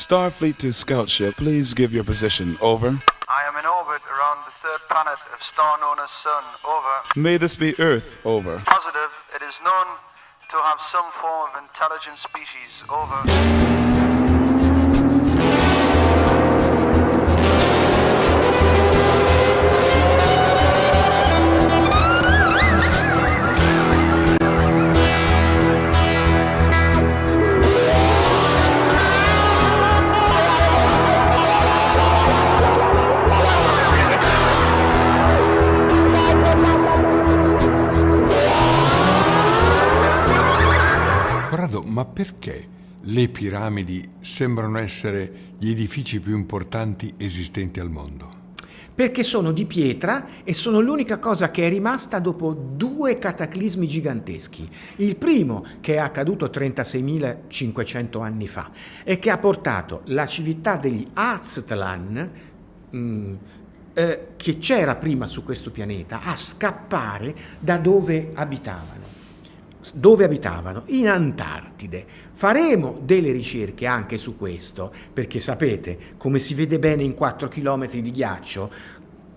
Starfleet to scout ship, please give your position. Over. I am in orbit around the third planet of star known as Sun. Over. May this be Earth. Over. Positive. It is known to have some form of intelligent species. Over. Ma perché le piramidi sembrano essere gli edifici più importanti esistenti al mondo? Perché sono di pietra e sono l'unica cosa che è rimasta dopo due cataclismi giganteschi. Il primo, che è accaduto 36.500 anni fa e che ha portato la civiltà degli Aztlan, mh, eh, che c'era prima su questo pianeta, a scappare da dove abitavano dove abitavano? In Antartide. Faremo delle ricerche anche su questo, perché sapete, come si vede bene in 4 km di ghiaccio,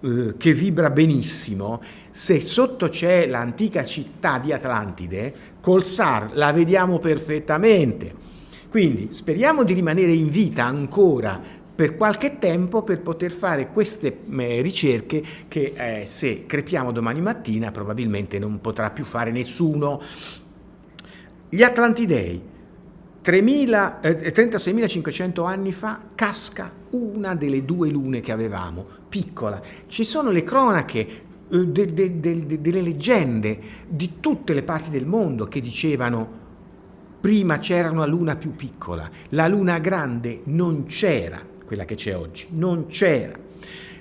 eh, che vibra benissimo, se sotto c'è l'antica città di Atlantide, col SAR la vediamo perfettamente. Quindi speriamo di rimanere in vita ancora per qualche tempo per poter fare queste eh, ricerche che eh, se crepiamo domani mattina probabilmente non potrà più fare nessuno. Gli Atlantidei, eh, 36.500 anni fa, casca una delle due lune che avevamo, piccola. Ci sono le cronache eh, de, de, de, delle leggende di tutte le parti del mondo che dicevano prima c'era una luna più piccola, la luna grande non c'era quella che c'è oggi, non c'era.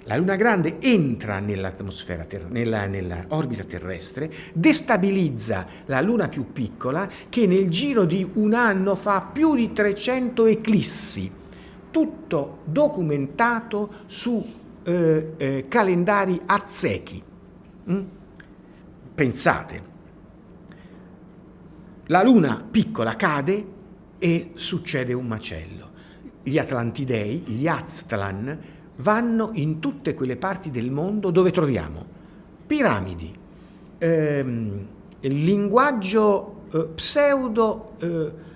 La Luna Grande entra nell'atmosfera, nella, nella orbita terrestre, destabilizza la Luna più piccola che nel giro di un anno fa più di 300 eclissi, tutto documentato su eh, eh, calendari aztechi. Mm? Pensate, la Luna piccola cade e succede un macello gli Atlantidei, gli Aztlan, vanno in tutte quelle parti del mondo dove troviamo piramidi, ehm, linguaggio eh, pseudo eh,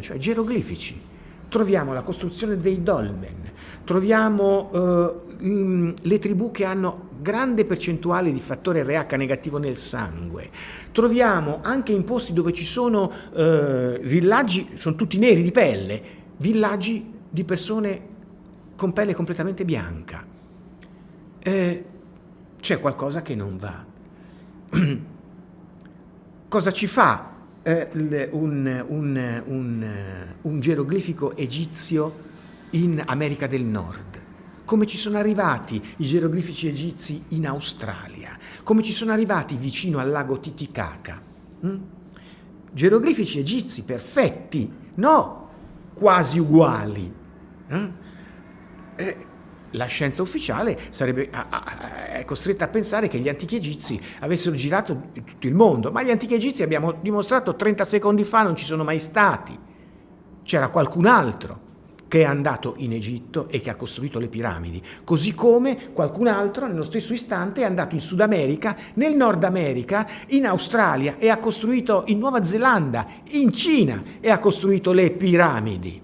cioè geroglifici, troviamo la costruzione dei dolmen, troviamo eh, mh, le tribù che hanno grande percentuale di fattore RH negativo nel sangue, troviamo anche in posti dove ci sono eh, villaggi, sono tutti neri di pelle, villaggi di persone con pelle completamente bianca. Eh, c'è qualcosa che non va. Cosa ci fa eh, un, un, un, un geroglifico egizio in America del Nord? come ci sono arrivati i geroglifici egizi in Australia, come ci sono arrivati vicino al lago Titicaca. Mm? Geroglifici egizi perfetti, no, quasi uguali. Eh? Eh, la scienza ufficiale sarebbe, è costretta a pensare che gli antichi egizi avessero girato tutto il mondo, ma gli antichi egizi abbiamo dimostrato 30 secondi fa non ci sono mai stati. C'era qualcun altro che è andato in Egitto e che ha costruito le piramidi, così come qualcun altro nello stesso istante è andato in Sud America, nel Nord America, in Australia e ha costruito in Nuova Zelanda, in Cina e ha costruito le piramidi,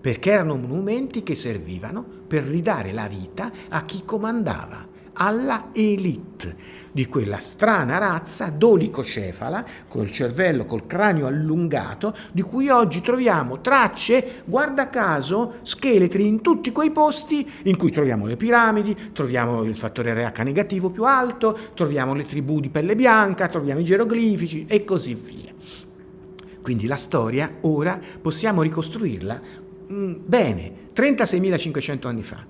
perché erano monumenti che servivano per ridare la vita a chi comandava alla elite di quella strana razza dolicocefala, col cervello, col cranio allungato, di cui oggi troviamo tracce, guarda caso, scheletri in tutti quei posti in cui troviamo le piramidi, troviamo il fattore RH negativo più alto, troviamo le tribù di pelle bianca, troviamo i geroglifici e così via. Quindi la storia ora possiamo ricostruirla mm, bene, 36.500 anni fa.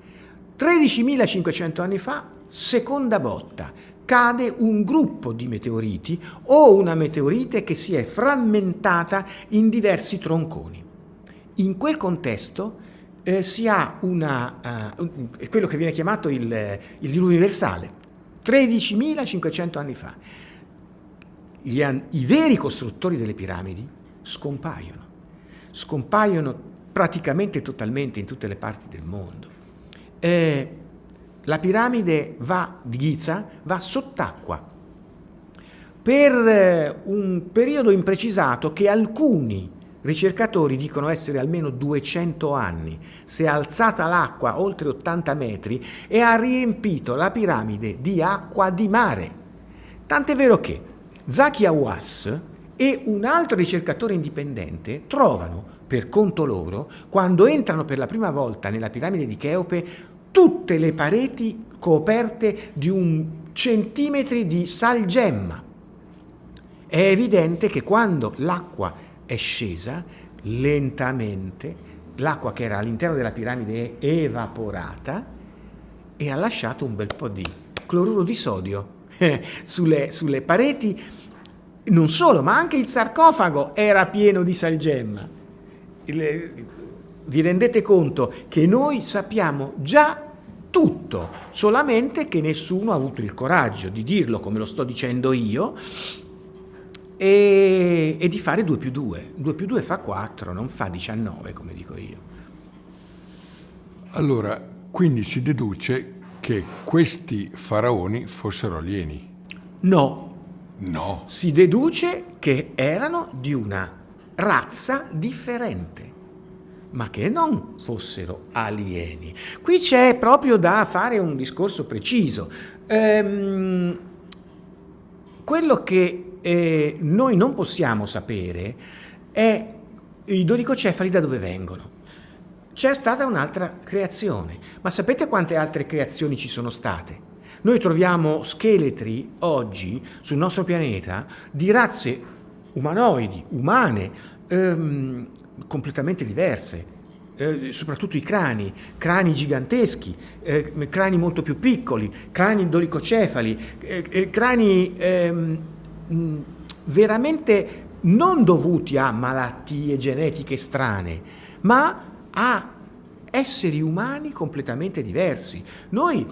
13.500 anni fa, seconda botta, cade un gruppo di meteoriti o una meteorite che si è frammentata in diversi tronconi. In quel contesto eh, si ha una, uh, quello che viene chiamato il, il diluvio universale, 13.500 anni fa. Gli, I veri costruttori delle piramidi scompaiono. Scompaiono praticamente totalmente in tutte le parti del mondo. Eh, la piramide va, di Giza va sott'acqua per eh, un periodo imprecisato che alcuni ricercatori dicono essere almeno 200 anni. Si è alzata l'acqua oltre 80 metri e ha riempito la piramide di acqua di mare. Tant'è vero che Zaki Awas e un altro ricercatore indipendente trovano, per conto loro, quando entrano per la prima volta nella piramide di Cheope, tutte le pareti coperte di un centimetri di salgemma. È evidente che quando l'acqua è scesa, lentamente, l'acqua che era all'interno della piramide è evaporata e ha lasciato un bel po' di cloruro di sodio sulle, sulle pareti. Non solo, ma anche il sarcofago era pieno di salgemma. Vi rendete conto che noi sappiamo già tutto, solamente che nessuno ha avuto il coraggio di dirlo come lo sto dicendo io e, e di fare 2 più 2. 2 più 2 fa 4, non fa 19 come dico io. Allora, quindi si deduce che questi faraoni fossero alieni. No. No. Si deduce che erano di una razza differente, ma che non fossero alieni. Qui c'è proprio da fare un discorso preciso. Ehm, quello che eh, noi non possiamo sapere è i dodicocefali da dove vengono. C'è stata un'altra creazione, ma sapete quante altre creazioni ci sono state? Noi troviamo scheletri oggi sul nostro pianeta di razze umanoidi, umane, ehm, completamente diverse, eh, soprattutto i crani, crani giganteschi, eh, crani molto più piccoli, crani dolicocefali, eh, eh crani ehm, veramente non dovuti a malattie genetiche strane, ma a esseri umani completamente diversi. Noi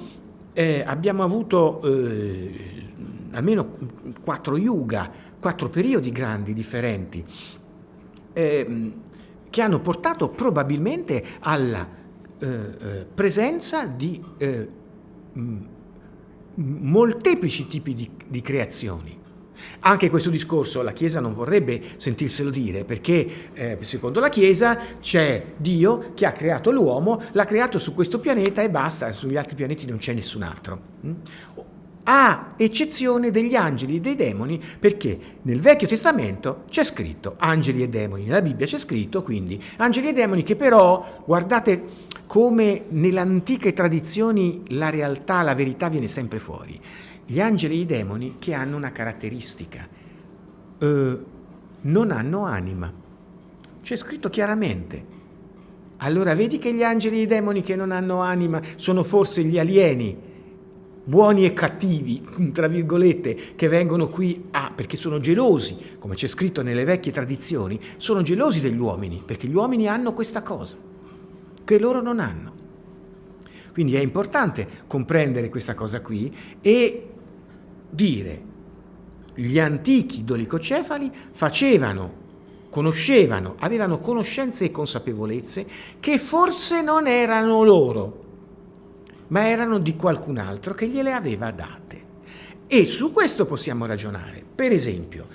eh, abbiamo avuto eh, almeno quattro yuga, quattro periodi grandi differenti, eh, che hanno portato probabilmente alla eh, eh, presenza di eh, molteplici tipi di, di creazioni. Anche questo discorso la Chiesa non vorrebbe sentirselo dire perché eh, secondo la Chiesa c'è Dio che ha creato l'uomo, l'ha creato su questo pianeta e basta, sugli altri pianeti non c'è nessun altro. Mm? A eccezione degli angeli e dei demoni perché nel Vecchio Testamento c'è scritto angeli e demoni, nella Bibbia c'è scritto quindi angeli e demoni che però, guardate come nelle antiche tradizioni la realtà, la verità viene sempre fuori gli angeli e i demoni che hanno una caratteristica, eh, non hanno anima. C'è scritto chiaramente. Allora vedi che gli angeli e i demoni che non hanno anima sono forse gli alieni, buoni e cattivi, tra virgolette, che vengono qui a, perché sono gelosi, come c'è scritto nelle vecchie tradizioni, sono gelosi degli uomini, perché gli uomini hanno questa cosa, che loro non hanno. Quindi è importante comprendere questa cosa qui e dire gli antichi dolicocefali facevano, conoscevano, avevano conoscenze e consapevolezze che forse non erano loro, ma erano di qualcun altro che gliele aveva date. E su questo possiamo ragionare. Per esempio,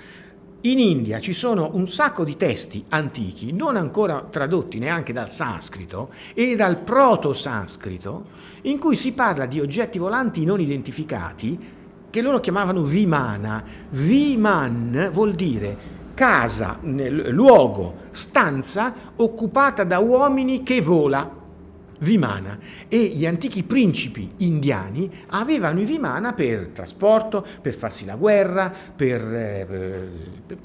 in India ci sono un sacco di testi antichi, non ancora tradotti neanche dal sanscrito e dal proto-sanscrito, in cui si parla di oggetti volanti non identificati che loro chiamavano Vimana. Viman vuol dire casa, luogo, stanza occupata da uomini che vola. Vimana. E gli antichi principi indiani avevano i Vimana per trasporto, per farsi la guerra, per, eh,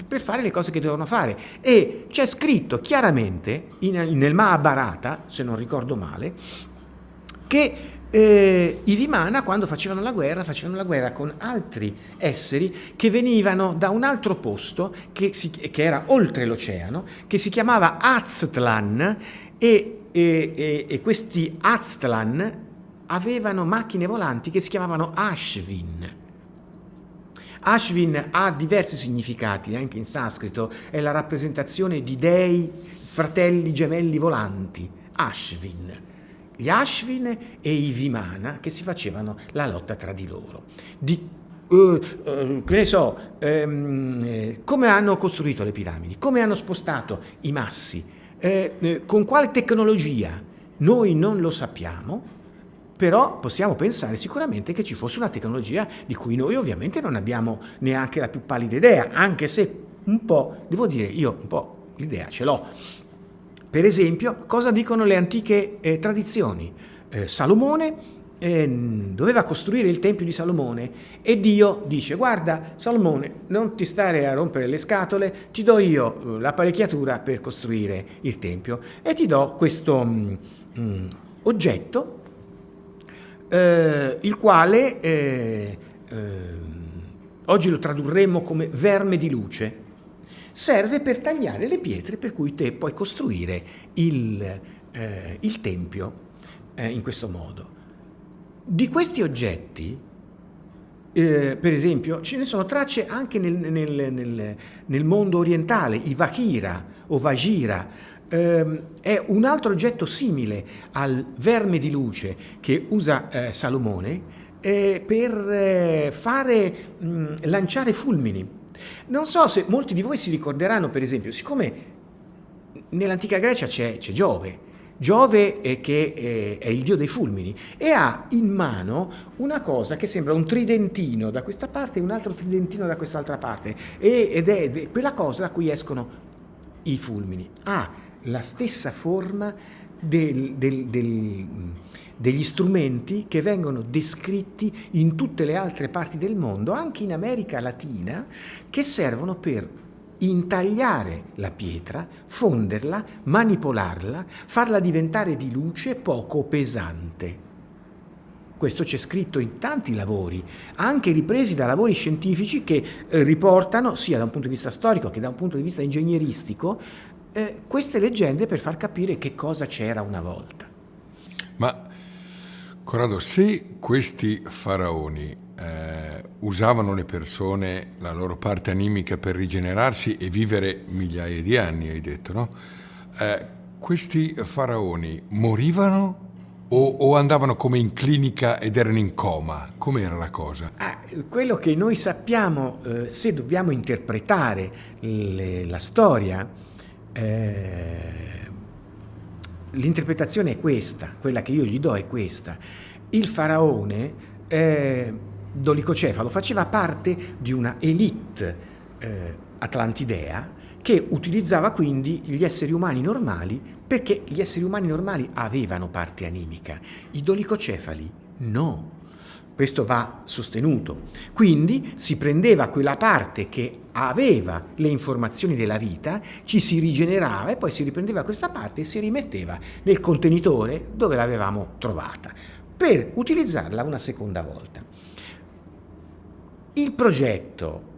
per fare le cose che dovevano fare. E c'è scritto chiaramente in, nel Mahabharata, se non ricordo male, che eh, i Vimana quando facevano la guerra facevano la guerra con altri esseri che venivano da un altro posto che, si, che era oltre l'oceano che si chiamava Aztlan e, e, e, e questi Aztlan avevano macchine volanti che si chiamavano Ashvin. Ashvin ha diversi significati, anche in sanscrito, è la rappresentazione di dei fratelli gemelli volanti, Ashvin. Gli Ashvin e i Vimana che si facevano la lotta tra di loro. Di, uh, uh, che ne so, um, come hanno costruito le piramidi, come hanno spostato i massi, eh, eh, con quale tecnologia, noi non lo sappiamo, però possiamo pensare sicuramente che ci fosse una tecnologia di cui noi ovviamente non abbiamo neanche la più pallida idea, anche se un po', devo dire, io un po' l'idea ce l'ho. Per esempio, cosa dicono le antiche eh, tradizioni? Eh, Salomone eh, doveva costruire il Tempio di Salomone e Dio dice guarda Salomone non ti stare a rompere le scatole, ti do io eh, l'apparecchiatura per costruire il Tempio e ti do questo mh, mm, mm, oggetto eh, il quale eh, eh, oggi lo tradurremmo come verme di luce, serve per tagliare le pietre per cui te puoi costruire il, eh, il tempio in questo modo. Di questi oggetti, eh, per esempio, ce ne sono tracce anche nel, nel, nel, nel mondo orientale, i Vakira o Vajira, ehm, è un altro oggetto simile al verme di luce che usa eh, Salomone eh, per eh, fare, mh, lanciare fulmini. Non so se molti di voi si ricorderanno, per esempio, siccome nell'antica Grecia c'è Giove, Giove è che eh, è il dio dei fulmini e ha in mano una cosa che sembra un tridentino da questa parte e un altro tridentino da quest'altra parte ed è quella cosa da cui escono i fulmini. Ha la stessa forma del, del, del, degli strumenti che vengono descritti in tutte le altre parti del mondo, anche in America Latina, che servono per intagliare la pietra, fonderla, manipolarla, farla diventare di luce poco pesante. Questo c'è scritto in tanti lavori, anche ripresi da lavori scientifici che eh, riportano, sia da un punto di vista storico che da un punto di vista ingegneristico, eh, queste leggende per far capire che cosa c'era una volta. Ma Corrado, se questi faraoni eh, usavano le persone, la loro parte animica per rigenerarsi e vivere migliaia di anni, hai detto, no? Eh, questi faraoni morivano o, o, andavano come in clinica ed erano in coma? Com'era la cosa? Ah, quello che noi sappiamo, eh, se dobbiamo interpretare le, la storia, eh, l'interpretazione è questa, quella che io gli do è questa. Il faraone eh, dolicocefalo faceva parte di una elite eh, atlantidea che utilizzava quindi gli esseri umani normali perché gli esseri umani normali avevano parte animica, i dolicocefali no. Questo va sostenuto. Quindi si prendeva quella parte che aveva le informazioni della vita, ci si rigenerava e poi si riprendeva questa parte e si rimetteva nel contenitore dove l'avevamo trovata per utilizzarla una seconda volta. Il progetto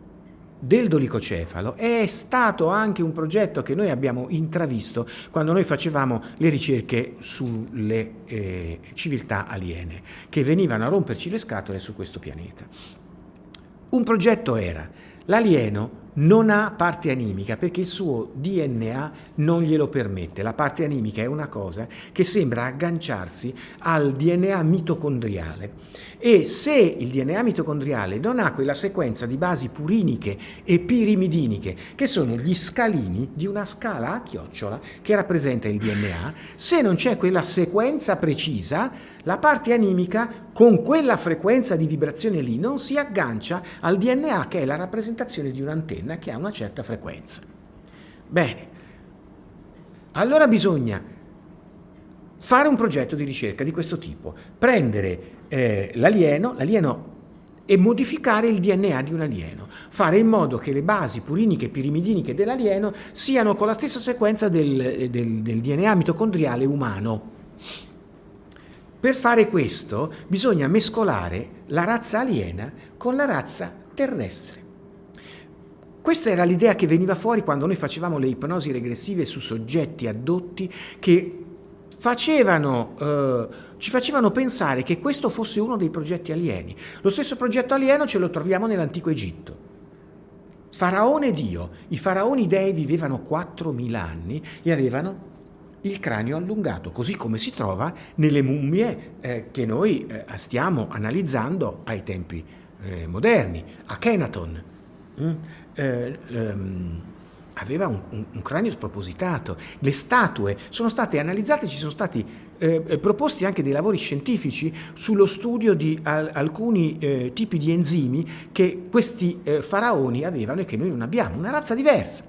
del dolicocefalo è stato anche un progetto che noi abbiamo intravisto quando noi facevamo le ricerche sulle eh, civiltà aliene che venivano a romperci le scatole su questo pianeta. Un progetto era l'alieno non ha parte animica perché il suo DNA non glielo permette. La parte animica è una cosa che sembra agganciarsi al DNA mitocondriale e se il DNA mitocondriale non ha quella sequenza di basi puriniche e pirimidiniche che sono gli scalini di una scala a chiocciola che rappresenta il DNA, se non c'è quella sequenza precisa la parte animica con quella frequenza di vibrazione lì non si aggancia al DNA che è la rappresentazione di un'antenna che ha una certa frequenza. Bene, allora bisogna fare un progetto di ricerca di questo tipo, prendere eh, l'alieno, e modificare il DNA di un alieno, fare in modo che le basi puriniche e pirimidiniche dell'alieno siano con la stessa sequenza del, del, del DNA mitocondriale umano. Per fare questo bisogna mescolare la razza aliena con la razza terrestre. Questa era l'idea che veniva fuori quando noi facevamo le ipnosi regressive su soggetti addotti che facevano, eh, ci facevano pensare che questo fosse uno dei progetti alieni. Lo stesso progetto alieno ce lo troviamo nell'antico Egitto. Faraone Dio. I faraoni dei vivevano 4.000 anni e avevano il cranio allungato, così come si trova nelle mummie eh, che noi eh, stiamo analizzando ai tempi eh, moderni. Akhenaton mm? Eh, ehm, aveva un, un, un, cranio spropositato. Le statue sono state analizzate, ci sono stati eh, eh, proposti anche dei lavori scientifici sullo studio di al, alcuni tipi di enzimi che questi faraoni avevano e che noi non abbiamo, una razza diversa.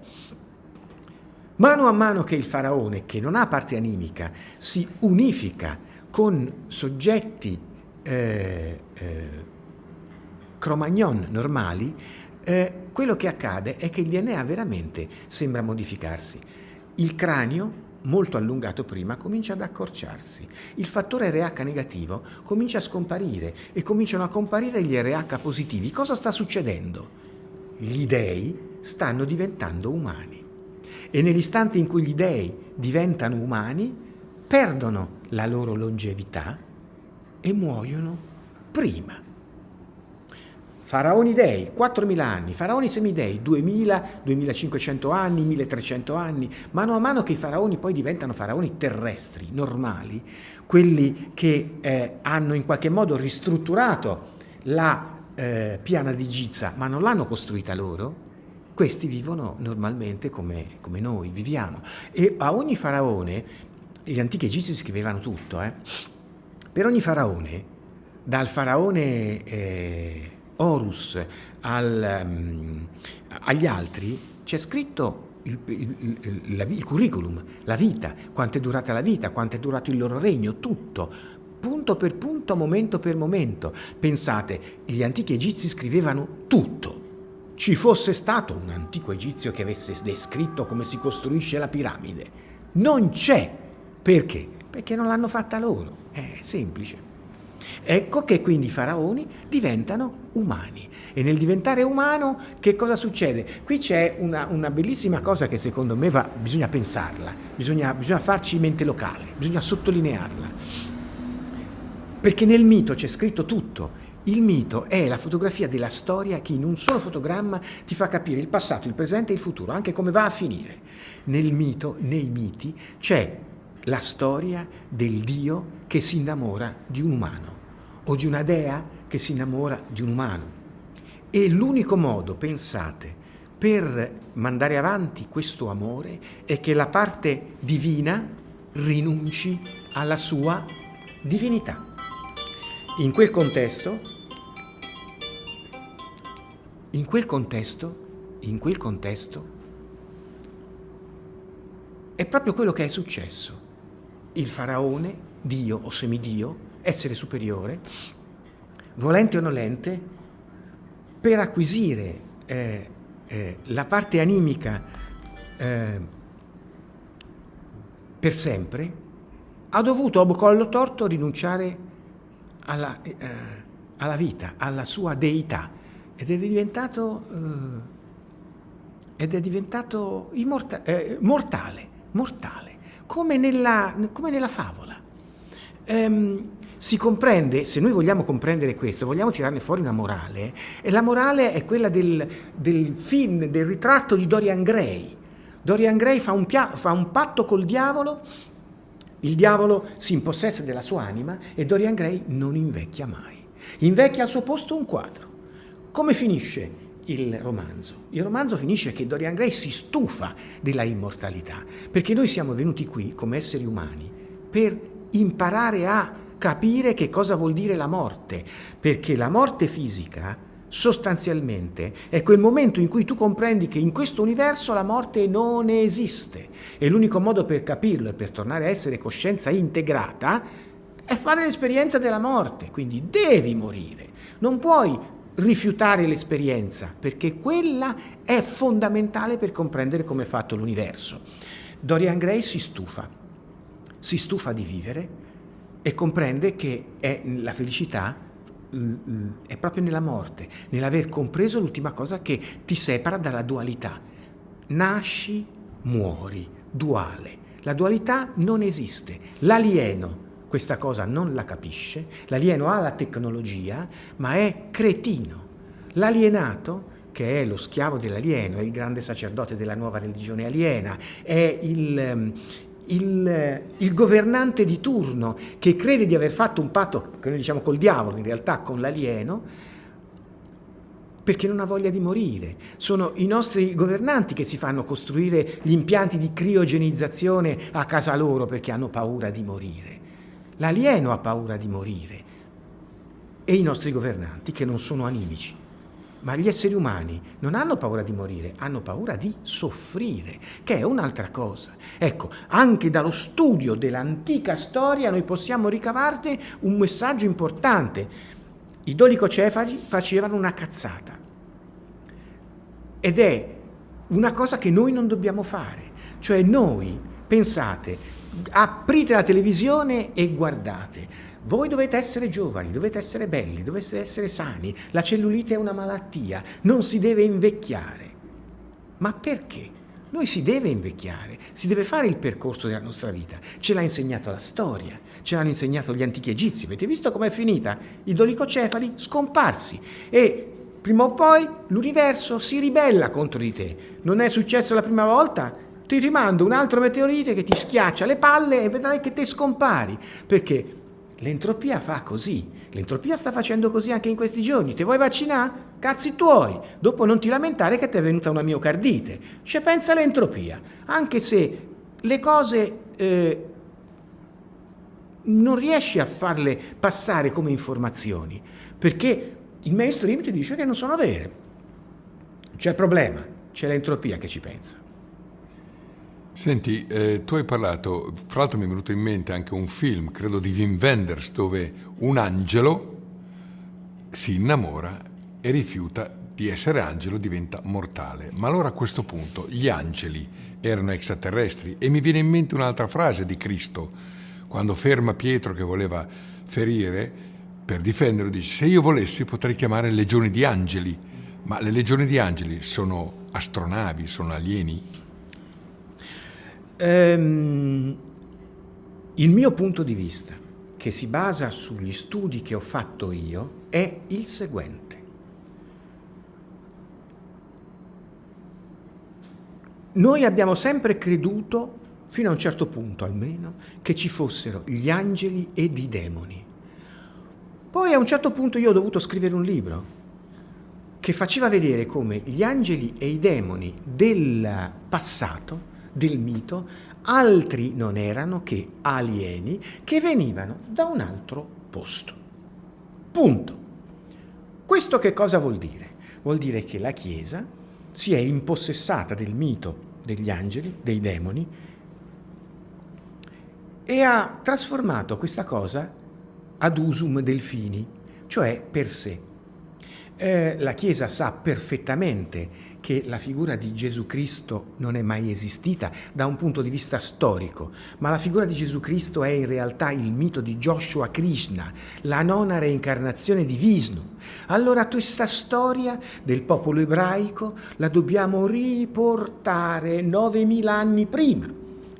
Mano a mano che il faraone, che non ha parte animica, si unifica con soggetti eh, eh, cromagnon normali, eh, quello che accade è che il DNA veramente sembra modificarsi. Il cranio, molto allungato prima, comincia ad accorciarsi. Il fattore RH negativo comincia a scomparire e cominciano a comparire gli RH positivi. Cosa sta succedendo? Gli dei stanno diventando umani e nell'istante in cui gli dei diventano umani, perdono la loro longevità e muoiono prima. Faraoni dei, 4.000 anni, faraoni semidei, 2.000, 2.500 anni, 1.300 anni, mano a mano che i faraoni poi diventano faraoni terrestri, normali, quelli che eh, hanno in qualche modo ristrutturato la eh, piana di Giza, ma non l'hanno costruita loro, questi vivono normalmente come, come noi viviamo. E a ogni faraone, gli antichi egizi scrivevano tutto, eh? per ogni faraone, dal faraone eh, Horus al, um, agli altri, c'è scritto il, il, il, il, curriculum, la vita, quanto è durata la vita, quanto è durato il loro regno, tutto, punto per punto, momento per momento. Pensate, gli antichi egizi scrivevano tutto ci fosse stato un antico egizio che avesse descritto come si costruisce la piramide. Non c'è. Perché? Perché non l'hanno fatta loro. È semplice. Ecco che quindi i faraoni diventano umani. E nel diventare umano che cosa succede? Qui c'è una, una, bellissima cosa che secondo me va, bisogna pensarla, bisogna, bisogna farci mente locale, bisogna sottolinearla. Perché nel mito c'è scritto tutto il mito è la fotografia della storia che in un solo fotogramma ti fa capire il passato, il presente e il futuro, anche come va a finire. Nel mito, nei miti, c'è la storia del Dio che si innamora di un umano o di una dea che si innamora di un umano. E l'unico modo, pensate, per mandare avanti questo amore è che la parte divina rinunci alla sua divinità. In quel contesto in quel contesto, in quel contesto, è proprio quello che è successo. Il faraone, Dio o semidio, essere superiore, volente o nolente, per acquisire eh, eh, la parte animica eh, per sempre, ha dovuto a collo torto rinunciare alla, eh, alla vita, alla sua deità ed è diventato, eh, ed è diventato immorta, eh, mortale, mortale, come nella, come nella favola. Ehm, si comprende, se noi vogliamo comprendere questo, vogliamo tirarne fuori una morale, e la morale è quella del, del film, del ritratto di Dorian Gray. Dorian Gray fa un, fa un patto col diavolo, il diavolo si impossessa della sua anima e Dorian Gray non invecchia mai. Invecchia al suo posto un quadro. Come finisce il romanzo? Il romanzo finisce che Dorian Gray si stufa della immortalità, perché noi siamo venuti qui come esseri umani per imparare a capire che cosa vuol dire la morte, perché la morte fisica sostanzialmente è quel momento in cui tu comprendi che in questo universo la morte non esiste e l'unico modo per capirlo e per tornare a essere coscienza integrata è fare l'esperienza della morte, quindi devi morire. Non puoi rifiutare l'esperienza, perché quella è fondamentale per comprendere come è fatto l'universo. Dorian Gray si stufa, si stufa di vivere e comprende che la felicità è proprio nella morte, nell'aver compreso l'ultima cosa che ti separa dalla dualità. Nasci, muori, duale. La dualità non esiste. L'alieno questa cosa non la capisce, l'alieno ha la tecnologia, ma è cretino. L'alienato che è lo schiavo dell'alieno, è il grande sacerdote della nuova religione aliena, è il, ehm, il, il, governante di turno che crede di aver fatto un patto, che noi diciamo col diavolo, in realtà con l'alieno, perché non ha voglia di morire. Sono i nostri governanti che si fanno costruire gli impianti di criogenizzazione a casa loro perché hanno paura di morire. L'alieno ha paura di morire e i nostri governanti che non sono animici ma gli esseri umani non hanno paura di morire, hanno paura di soffrire, che è un'altra cosa. Ecco, anche dallo studio dell'antica storia noi possiamo ricavarne un messaggio importante. I dolicocefali facevano una cazzata ed è una cosa che noi non dobbiamo fare. Cioè noi, pensate, aprite la televisione e guardate, voi dovete essere giovani, dovete essere belli, dovete essere sani. La cellulite è una malattia, non si deve invecchiare. Ma perché? Noi si deve invecchiare, si deve fare il percorso della nostra vita. Ce l'ha insegnato la storia, ce l'hanno insegnato gli antichi egizi. Avete visto com'è finita? I dolicocefali scomparsi e prima o poi l'universo si ribella contro di te. Non è successo la prima volta? Ti rimando un altro meteorite che ti schiaccia le palle e vedrai che te scompari. Perché? L'entropia fa così, l'entropia sta facendo così anche in questi giorni. Ti vuoi vaccinare? Cazzi tuoi! Dopo non ti lamentare che ti è venuta una miocardite. Cioè pensa all'entropia, anche se le cose eh, non riesci a farle passare come informazioni, perché il mainstream ti dice che non sono vere. C'è il problema, c'è l'entropia che ci pensa. Senti, eh, tu hai parlato, fra l'altro mi è venuto in mente anche un film, credo di Wim Wenders, dove un angelo si innamora e rifiuta di essere angelo, diventa mortale. Ma allora a questo punto gli angeli erano extraterrestri e mi viene in mente un'altra frase di Cristo, quando ferma Pietro che voleva ferire, per difenderlo dice, se io volessi potrei chiamare legioni di angeli, ma le legioni di angeli sono astronavi, sono alieni? Ehm, il mio punto di vista, che si basa sugli studi che ho fatto io, è il seguente. Noi abbiamo sempre creduto, fino a un certo punto almeno, che ci fossero gli angeli ed i demoni. Poi a un certo punto io ho dovuto scrivere un libro che faceva vedere come gli angeli e i demoni del passato del mito, altri non erano che alieni che venivano da un altro posto. Punto. Questo che cosa vuol dire? Vuol dire che la Chiesa si è impossessata del mito degli angeli, dei demoni, e ha trasformato questa cosa ad usum delfini, cioè per sé. Eh, la Chiesa sa perfettamente che la figura di Gesù Cristo non è mai esistita da un punto di vista storico, ma la figura di Gesù Cristo è in realtà il mito di Joshua Krishna, la nona reincarnazione di Vishnu. Allora questa storia del popolo ebraico la dobbiamo riportare 9000 anni prima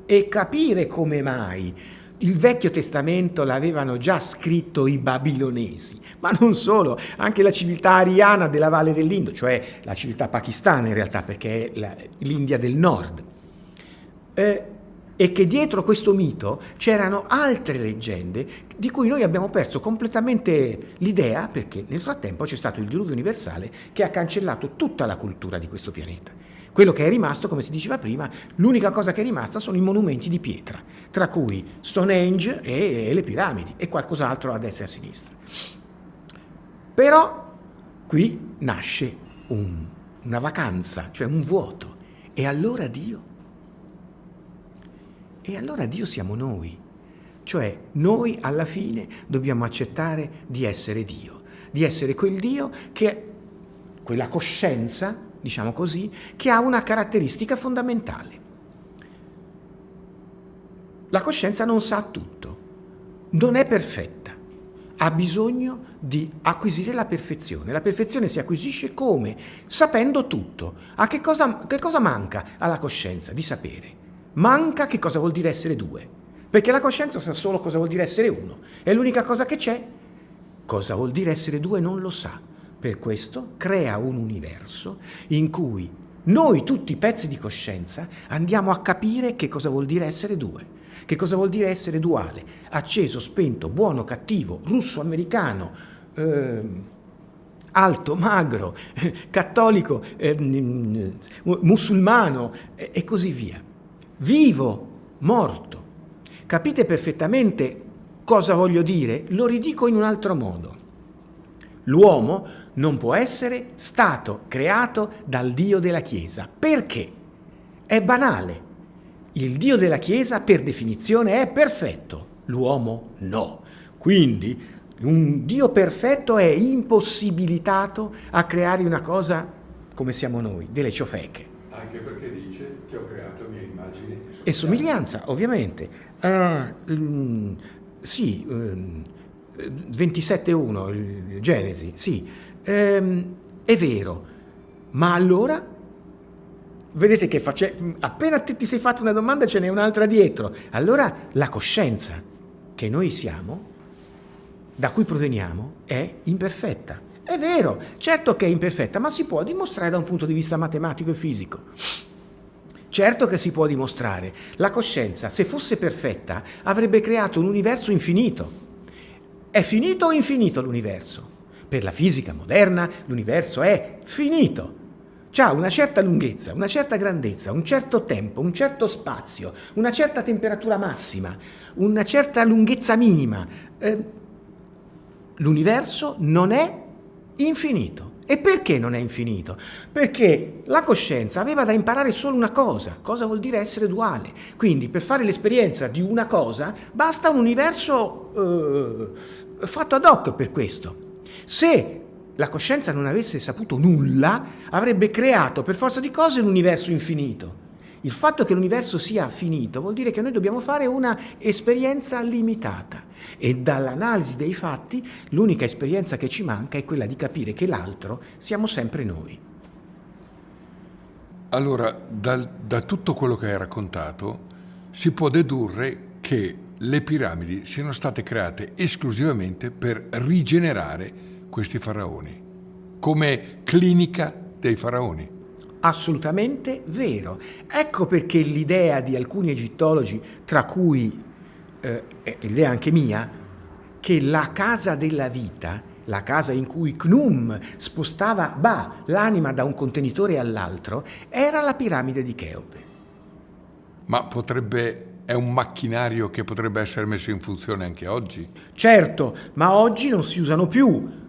e capire come mai il Vecchio Testamento l'avevano già scritto i babilonesi, ma non solo, anche la civiltà ariana della Valle dell'Indo, cioè la civiltà pakistana in realtà, perché è l'India del nord. Eh, e che dietro questo mito c'erano altre leggende di cui noi abbiamo perso completamente l'idea perché nel frattempo c'è stato il diluvio universale che ha cancellato tutta la cultura di questo pianeta. Quello che è rimasto, come si diceva prima, l'unica cosa che è rimasta sono i monumenti di pietra, tra cui Stonehenge e le piramidi e qualcos'altro a destra e a sinistra. Però qui nasce un, una vacanza, cioè un vuoto. E allora Dio? E allora Dio siamo noi. Cioè noi alla fine dobbiamo accettare di essere Dio, di essere quel Dio che quella coscienza diciamo così, che ha una caratteristica fondamentale. La coscienza non sa tutto, non è perfetta, ha bisogno di acquisire la perfezione. La perfezione si acquisisce come? Sapendo tutto. A che cosa, che cosa manca alla coscienza? Di sapere. manca che cosa vuol dire essere due. Perché la coscienza sa solo cosa vuol dire essere uno. E l'unica cosa che c'è, cosa vuol dire essere due non lo sa. Per questo crea un universo in cui noi tutti pezzi di coscienza andiamo a capire che cosa vuol dire essere due. Che cosa vuol dire essere duale? Acceso, spento, buono, cattivo, russo, americano, eh, alto, magro, cattolico, eh, musulmano eh, e così via. Vivo, morto. Capite perfettamente cosa voglio dire? Lo ridico in un altro modo. L'uomo non può essere stato creato dal Dio della Chiesa. Perché? È banale. Il Dio della Chiesa per definizione è perfetto, l'uomo no. Quindi un Dio perfetto è impossibilitato a creare una cosa come siamo noi, delle ciofeche. Anche perché dice ti ho creato mia immagine e somiglianza, ovviamente. Uh, um, sì, um, 27.1, Genesi, sì, um, è vero, ma allora vedete che face... appena ti sei fatto una domanda ce n'è un'altra dietro. Allora la coscienza che noi siamo, da cui proveniamo, è imperfetta. È vero, certo che è imperfetta, ma si può dimostrare da un punto di vista matematico e fisico. Certo che si può dimostrare. La coscienza, se fosse perfetta, avrebbe creato un universo infinito. È finito o infinito l'universo? Per la fisica moderna l'universo è finito ha una certa lunghezza, una certa grandezza, un certo tempo, un certo spazio, una certa temperatura massima, una certa lunghezza minima. Eh, L'universo non è infinito. E perché non è infinito? Perché la coscienza aveva da imparare solo una cosa, cosa vuol dire essere duale. Quindi per fare l'esperienza di una cosa basta un universo eh, fatto ad hoc per questo. Se la coscienza non avesse saputo nulla, avrebbe creato per forza di cose un universo infinito. Il fatto che l'universo sia finito vuol dire che noi dobbiamo fare una esperienza limitata e dall'analisi dei fatti l'unica esperienza che ci manca è quella di capire che l'altro siamo sempre noi. Allora, da, da tutto quello che hai raccontato si può dedurre che le piramidi siano state create esclusivamente per rigenerare questi faraoni, come clinica dei faraoni. Assolutamente vero. Ecco perché l'idea di alcuni egittologi, tra cui eh, l'idea anche mia, che la casa della vita, la casa in cui Knum spostava Ba, l'anima da un contenitore all'altro, era la piramide di Cheope. Ma potrebbe è un macchinario che potrebbe essere messo in funzione anche oggi? Certo, ma oggi non si usano più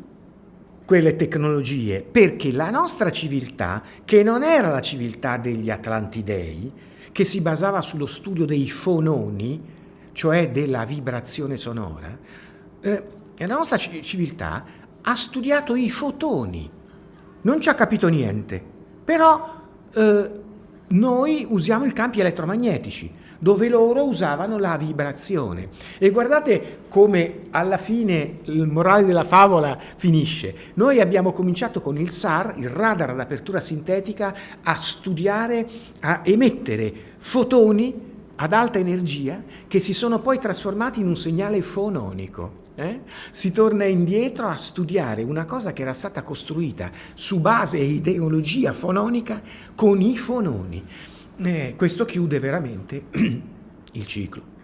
quelle tecnologie, perché la nostra civiltà, che non era la civiltà degli Atlantidei, che si basava sullo studio dei fononi, cioè della vibrazione sonora, eh, la nostra civiltà ha studiato i fotoni, non ci ha capito niente, però eh, noi usiamo i campi elettromagnetici, dove loro usavano la vibrazione. E guardate come alla fine il morale della favola finisce. Noi abbiamo cominciato con il SAR, il radar ad apertura sintetica, a studiare, a emettere fotoni ad alta energia che si sono poi trasformati in un segnale fononico. Eh? Si torna indietro a studiare una cosa che era stata costruita su base e ideologia fononica con i fononi. Eh, questo chiude veramente il ciclo.